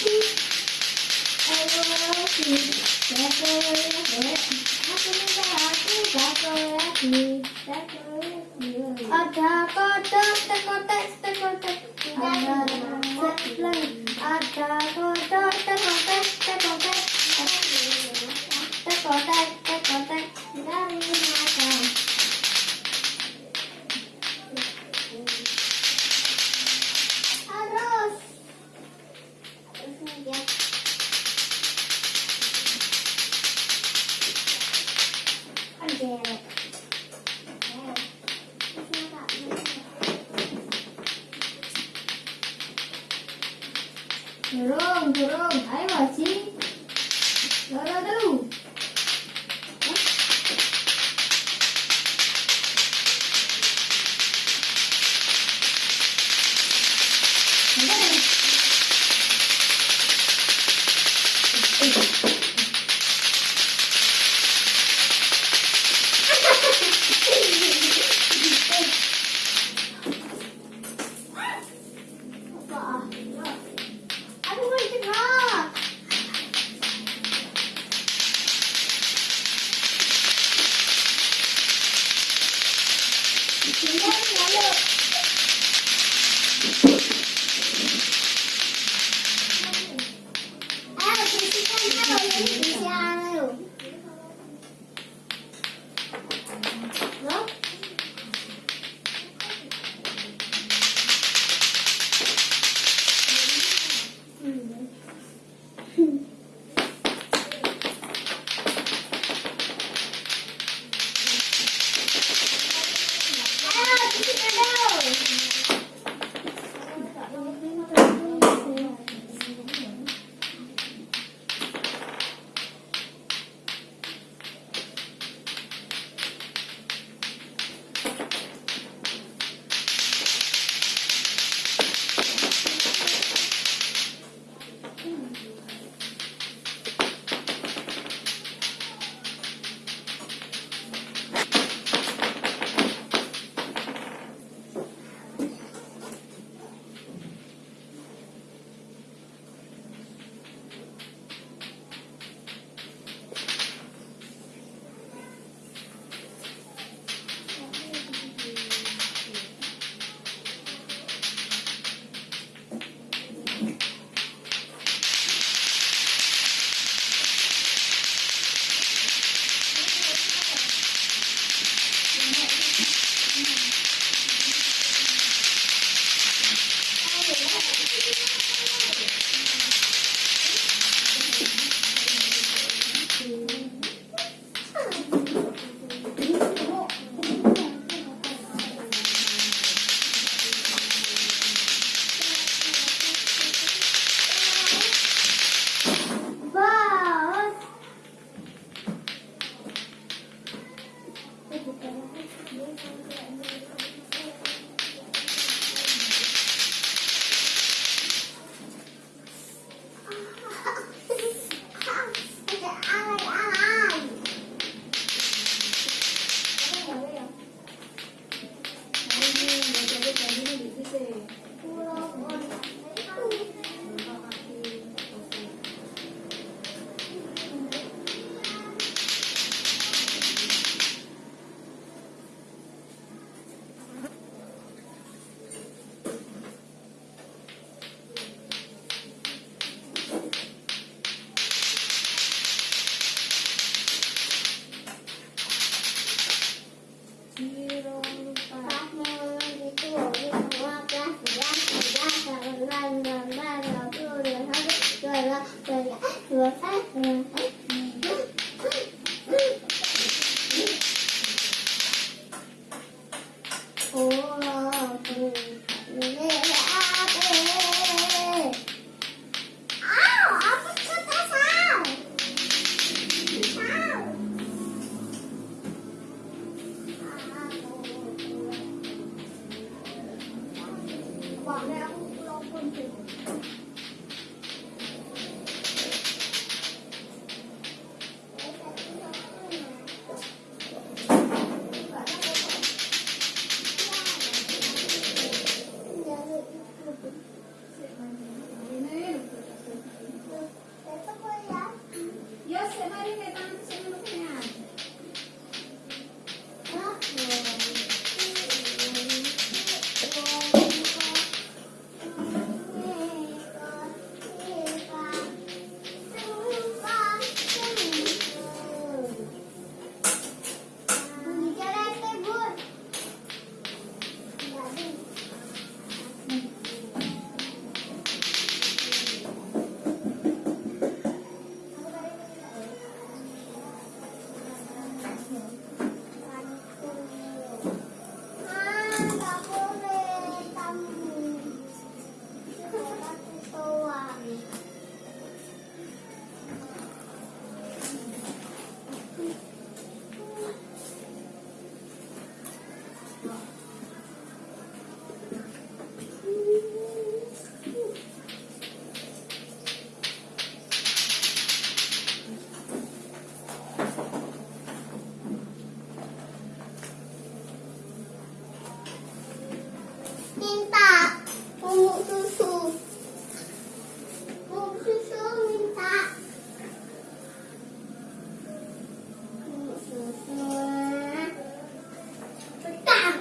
That's all I need. That's all I need. That's all I need. That's all I need. 드렁드렁 밟아지? 나라도 Mari, mari, mari. minta bubuk susu. Bubuk susu minta. Bubuk susu. Petang.